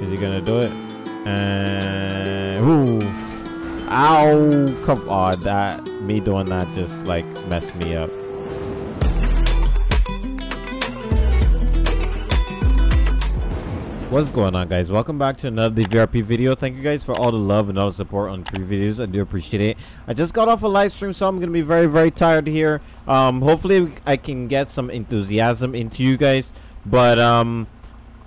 Is he gonna do it? And ooh, ow! Come on, that me doing that just like messed me up. What's going on guys? Welcome back to another DVRP video. Thank you guys for all the love and all the support on previous videos. I do appreciate it. I just got off a live stream so I'm going to be very very tired here. Um, hopefully I can get some enthusiasm into you guys. But um,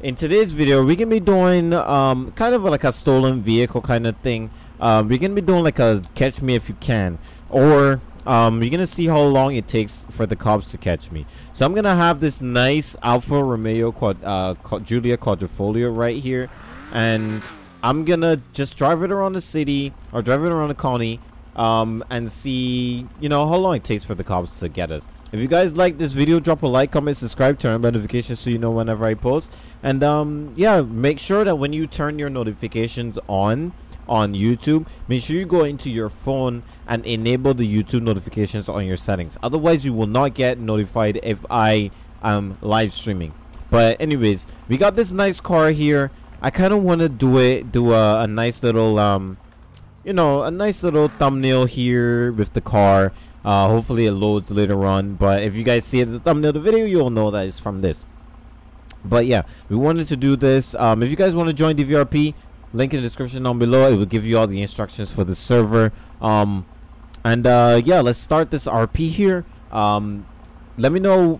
in today's video we're to be doing um, kind of like a stolen vehicle kind of thing. Um, we're to be doing like a catch me if you can. Or um, you're gonna see how long it takes for the cops to catch me. So I'm gonna have this nice Alfa Romeo quad, uh, Giulia Quadrifoglio right here, and I'm gonna just drive it around the city or drive it around the county, um, and see you know how long it takes for the cops to get us. If you guys like this video, drop a like, comment, subscribe, turn on notifications so you know whenever I post, and um, yeah, make sure that when you turn your notifications on on YouTube, make sure you go into your phone and enable the YouTube notifications on your settings. Otherwise, you will not get notified if I am live streaming. But anyways, we got this nice car here. I kind of want to do it, do a, a nice little, um, you know, a nice little thumbnail here with the car. Uh, hopefully it loads later on. But if you guys see it as a thumbnail of the video, you'll know that it's from this. But yeah, we wanted to do this. Um, if you guys want to join DVRP, link in the description down below it will give you all the instructions for the server um and uh yeah let's start this rp here um let me know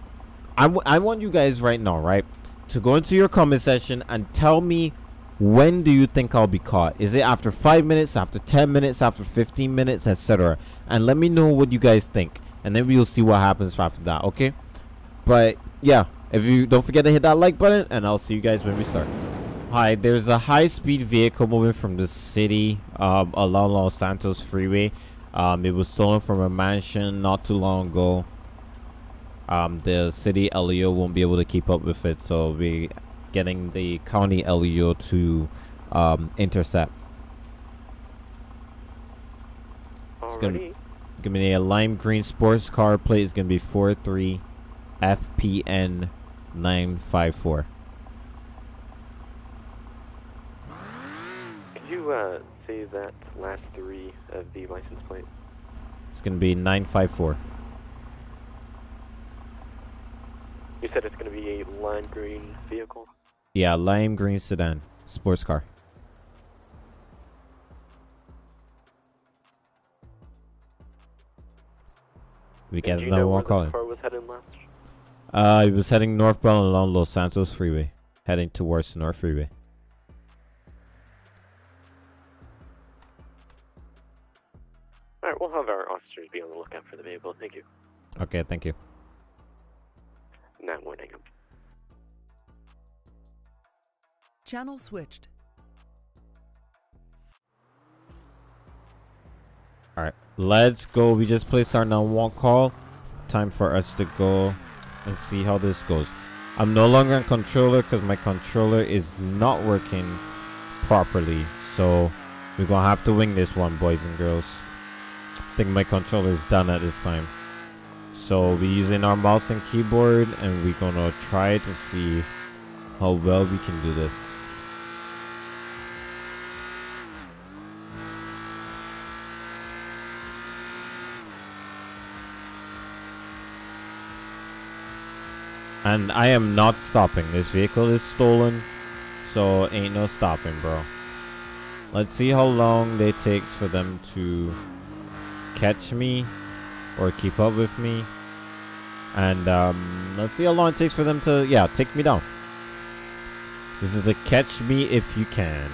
I, I want you guys right now right to go into your comment section and tell me when do you think i'll be caught is it after five minutes after 10 minutes after 15 minutes etc and let me know what you guys think and then we'll see what happens after that okay but yeah if you don't forget to hit that like button and i'll see you guys when we start Hi, there's a high-speed vehicle moving from the city um, along Los Santos Freeway. Um, it was stolen from a mansion not too long ago. Um, the city LEO won't be able to keep up with it, so we're getting the county LEO to um, intercept. It's gonna, gonna be a lime green sports car plate. It's gonna be 43 FPN 954. you uh, say that last three of the license plate? It's going to be 954. You said it's going to be a lime green vehicle? Yeah, lime green sedan, sports car. We get another one calling. car was heading last? Uh, he was heading northbound along Los Santos Freeway, heading towards North Freeway. Alright, we'll have our officers be on the lookout for the vehicle. Thank you. Okay, thank you. Not warning Channel switched. Alright, let's go. We just placed our number one call. Time for us to go and see how this goes. I'm no longer in controller because my controller is not working properly. So we're going to have to wing this one, boys and girls. I think my controller is done at this time. So we're using our mouse and keyboard and we're gonna try to see how well we can do this. And I am not stopping. This vehicle is stolen. So ain't no stopping, bro. Let's see how long it takes for them to catch me or keep up with me. And um, let's see how long it takes for them to, yeah, take me down. This is a catch me if you can.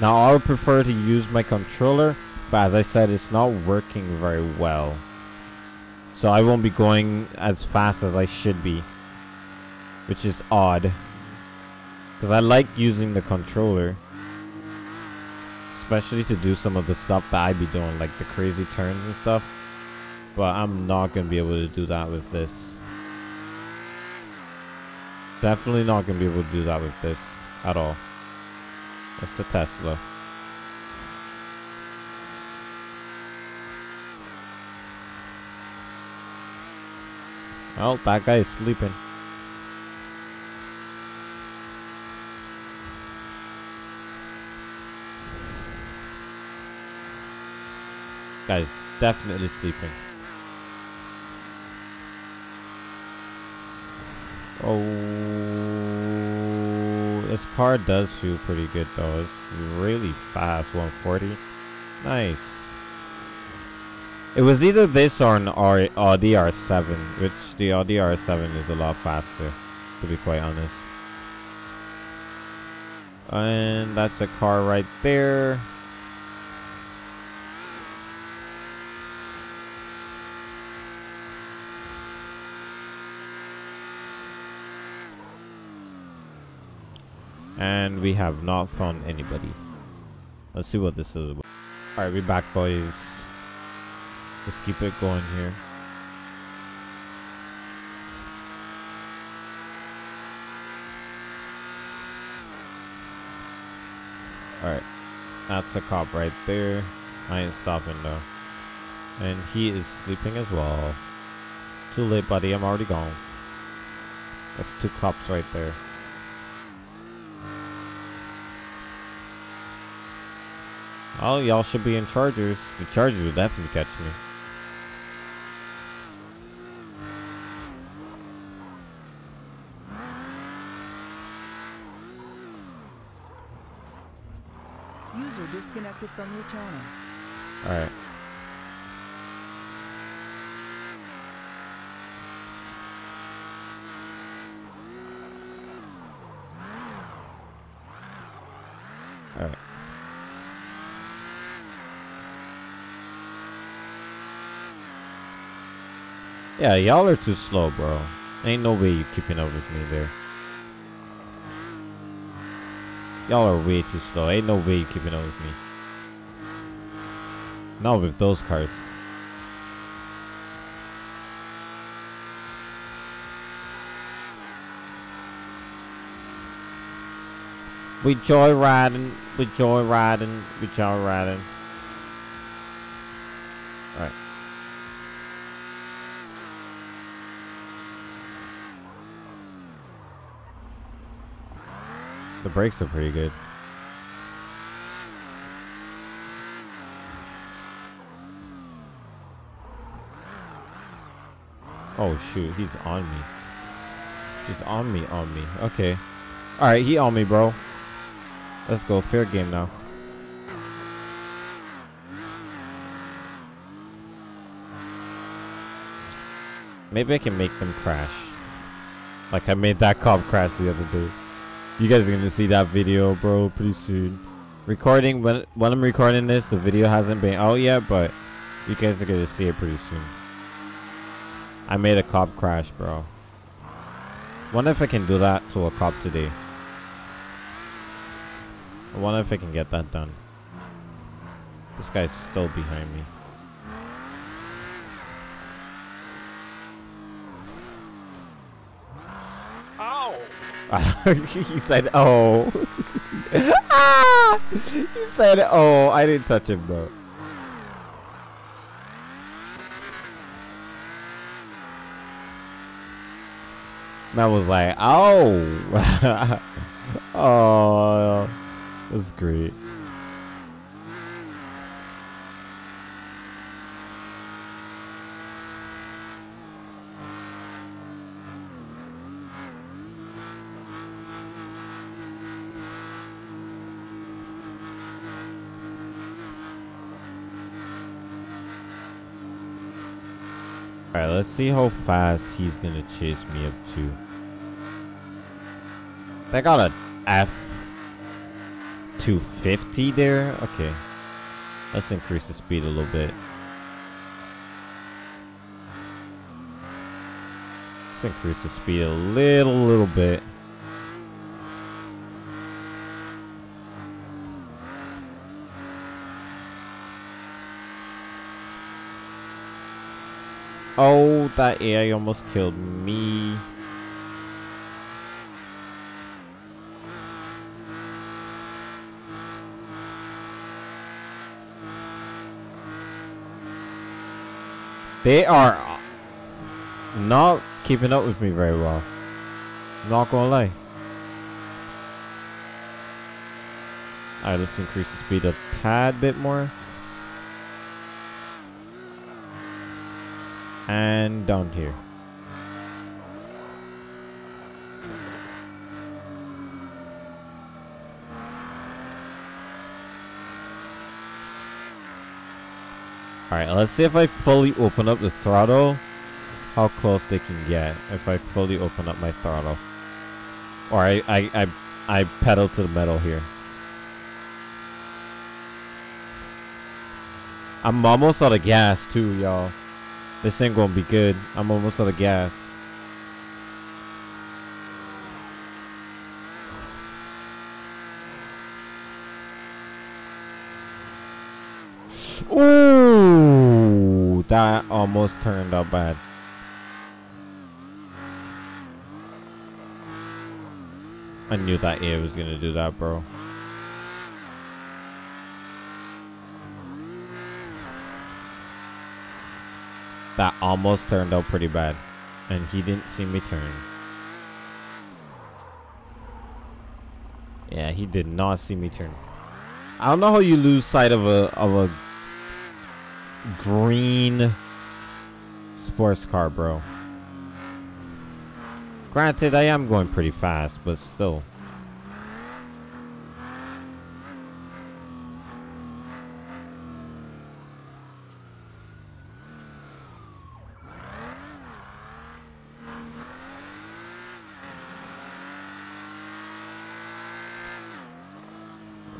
Now, I would prefer to use my controller, but as I said, it's not working very well. So I won't be going as fast as I should be. Which is odd. Because I like using the controller especially to do some of the stuff that I'd be doing, like the crazy turns and stuff. But I'm not going to be able to do that with this. Definitely not going to be able to do that with this at all. It's the Tesla. Oh, that guy is sleeping. Guy's definitely sleeping. Oh, this car does feel pretty good though. It's really fast, 140. Nice. It was either this or an R Audi R7, which the Audi R7 is a lot faster, to be quite honest. And that's the car right there. And we have not found anybody. Let's see what this is about. Alright, we're back boys. Let's keep it going here. Alright. That's a cop right there. I ain't stopping though. And he is sleeping as well. Too late, buddy. I'm already gone. That's two cops right there. Oh, y'all should be in Chargers. The Chargers will definitely catch me. Disconnected from your channel. Alright. Alright. Yeah, y'all are too slow, bro. Ain't no way you keeping up with me there. Y'all are way too slow. Ain't no way you keeping up with me. Not with those cars. We joyriding, we joyriding, we joyriding. The brakes are pretty good. Oh shoot, he's on me. He's on me, on me. Okay. Alright, he on me, bro. Let's go. Fair game now. Maybe I can make them crash. Like I made that cop crash the other day. You guys are gonna see that video, bro, pretty soon. Recording when when I'm recording this, the video hasn't been out yet, but you guys are gonna see it pretty soon. I made a cop crash, bro. Wonder if I can do that to a cop today. I wonder if I can get that done. This guy's still behind me. he said, "Oh." ah! He said, "Oh." I didn't touch him though. Man was like, "Oh." oh, that's great. Alright, let's see how fast he's gonna chase me up to. They got a F 250 there? Okay. Let's increase the speed a little bit. Let's increase the speed a little, little bit. Oh, that AI almost killed me. They are uh, not keeping up with me very well. Not gonna lie. Alright, let's increase the speed a tad bit more. And down here. Alright, let's see if I fully open up the throttle. How close they can get if I fully open up my throttle. Or I, I, I, I pedal to the metal here. I'm almost out of gas too, y'all. This ain't gonna be good. I'm almost out of gas. Ooh, that almost turned out bad. I knew that A was gonna do that, bro. That almost turned out pretty bad. And he didn't see me turn. Yeah, he did not see me turn. I don't know how you lose sight of a of a green sports car, bro. Granted, I am going pretty fast, but still.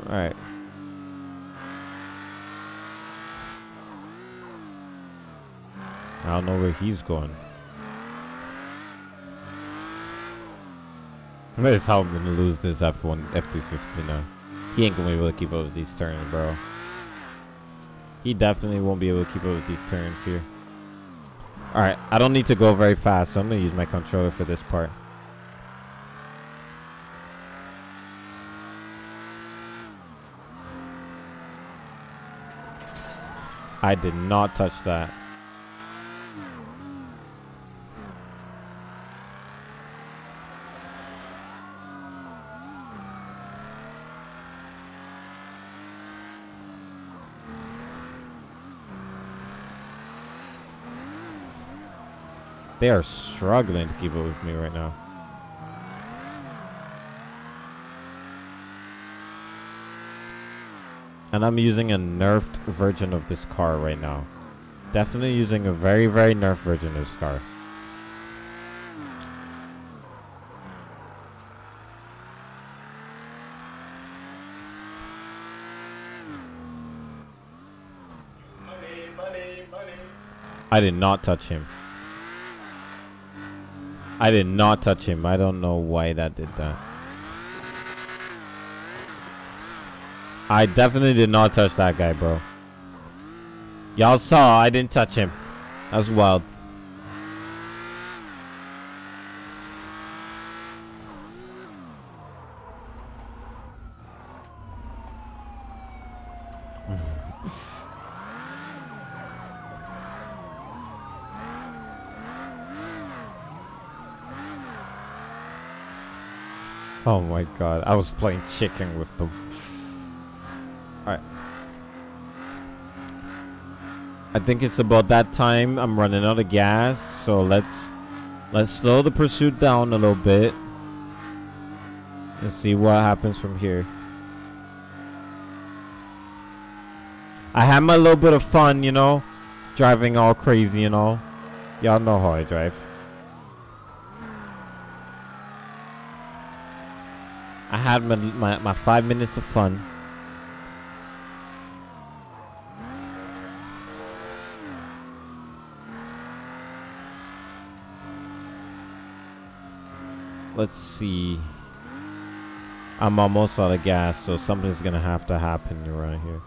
Alright. I don't know where he's going. That is how I'm gonna lose this F1, F250 now. He ain't gonna be able to keep up with these turns, bro. He definitely won't be able to keep up with these turns here. Alright, I don't need to go very fast, so I'm gonna use my controller for this part. I did not touch that. They are struggling to keep up with me right now. And I'm using a nerfed version of this car right now. Definitely using a very, very nerfed version of this car. I did not touch him. I did not touch him. I don't know why that did that. I definitely did not touch that guy, bro. Y'all saw I didn't touch him. That's wild. Oh my god, I was playing chicken with them. Alright. I think it's about that time. I'm running out of gas, so let's let's slow the pursuit down a little bit. And see what happens from here. I had my little bit of fun, you know, driving all crazy and all. Y'all know how I drive. I had my, my, my five minutes of fun. Let's see. I'm almost out of gas, so something's gonna have to happen around here.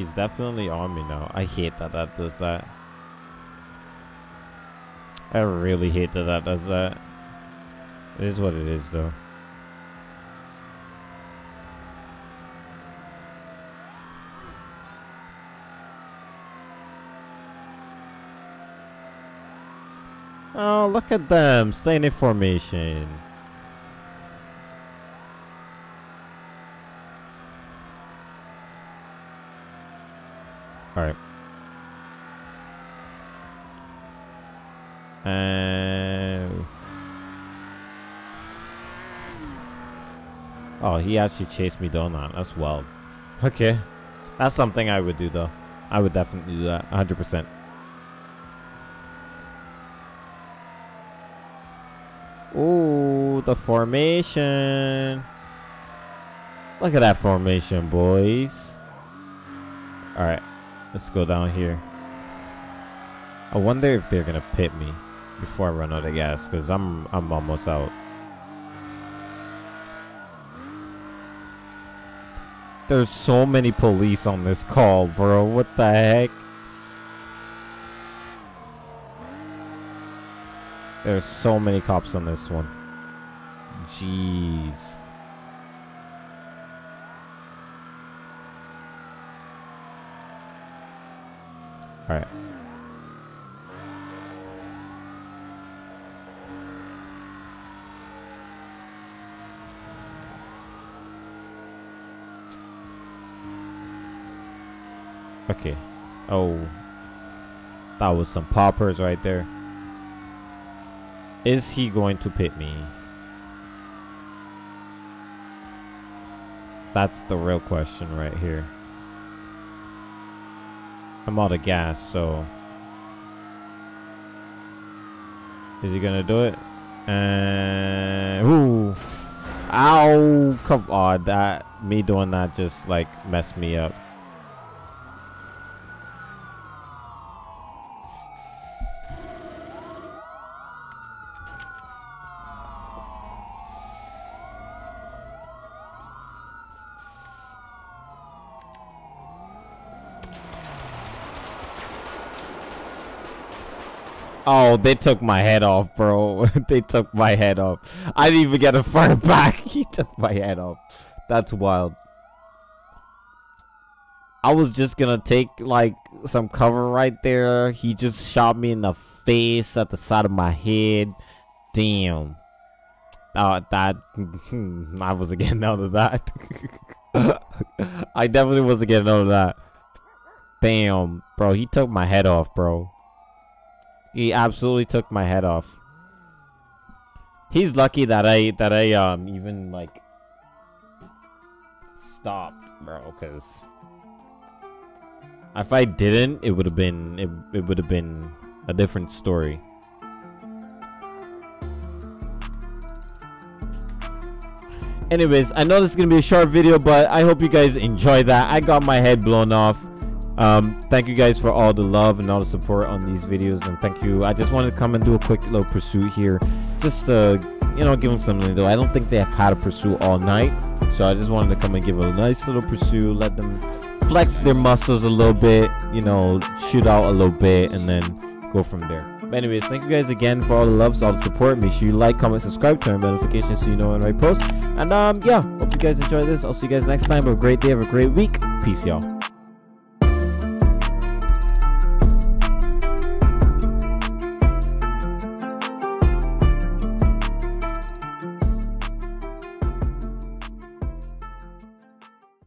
he's definitely on me now. I hate that that does that. I really hate that that does that. It is what it is though. Oh, look at them, Stay in formation. All right. And oh, he actually chased me down that. That's wild. Okay, that's something I would do though. I would definitely do that, 100. percent Ooh, the formation. Look at that formation, boys. All right, let's go down here. I wonder if they're gonna pit me before I run out of gas, cause I'm I'm almost out. There's so many police on this call, bro. What the heck? There's so many cops on this one. Jeez. Alright. Okay. Oh. That was some poppers right there. Is he going to pit me? That's the real question right here. I'm out of gas, so... Is he gonna do it? And... Ooh! Ow! Come on, that... Me doing that just, like, messed me up. Oh, they took my head off, bro. they took my head off. I didn't even get a fire back. he took my head off. That's wild. I was just gonna take like some cover right there. He just shot me in the face at the side of my head. Damn. Oh, that I wasn't getting out of that. I definitely wasn't getting out of that. Bam, bro. He took my head off, bro. He absolutely took my head off. He's lucky that I that I um even like stopped, bro, cuz if I didn't, it would have been it, it would have been a different story. Anyways, I know this is going to be a short video, but I hope you guys enjoy that. I got my head blown off um thank you guys for all the love and all the support on these videos and thank you. I just wanted to come and do a quick little pursuit here just to you know give them something do i don't think they have had a pursuit all night so i just wanted to come and give a nice little pursuit let them flex their muscles a little bit you know shoot out a little bit and then go from there. But anyways thank you guys again for all the loves all the support. Make sure you like comment subscribe turn on notifications so you know when i post. And um yeah hope you guys enjoy this. I'll see you guys next time. Have a great day. Have a great week. Peace y'all